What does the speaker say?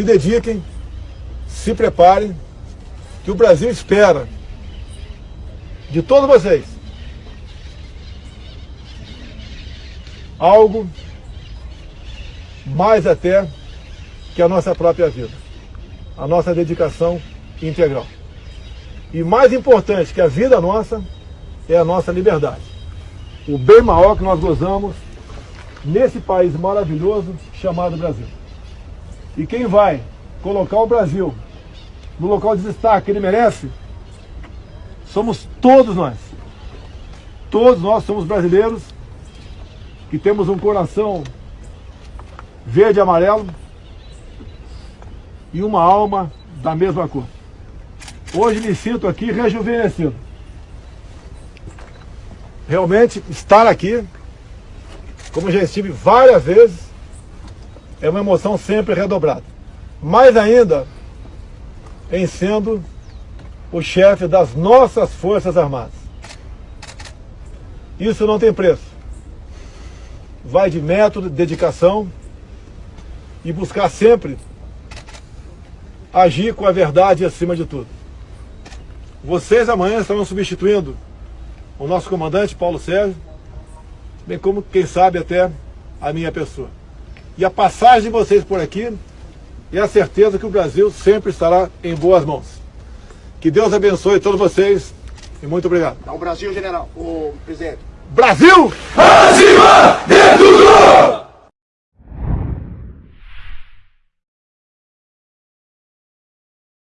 se dediquem, se preparem, que o Brasil espera de todos vocês algo mais até que a nossa própria vida, a nossa dedicação integral. E mais importante que a vida nossa é a nossa liberdade. O bem maior que nós gozamos nesse país maravilhoso chamado Brasil. E quem vai colocar o Brasil no local de destaque que ele merece, somos todos nós. Todos nós somos brasileiros que temos um coração verde e amarelo e uma alma da mesma cor. Hoje me sinto aqui rejuvenescido. Realmente, estar aqui, como já estive várias vezes, é uma emoção sempre redobrada. Mais ainda, em sendo o chefe das nossas Forças Armadas. Isso não tem preço. Vai de método, dedicação e buscar sempre agir com a verdade acima de tudo. Vocês amanhã estarão substituindo o nosso comandante Paulo Sérgio, bem como, quem sabe, até a minha pessoa. E a passagem de vocês por aqui é a certeza que o Brasil sempre estará em boas mãos. Que Deus abençoe todos vocês e muito obrigado. Dá o Brasil, general, o presidente. Brasil! Acima de tudo!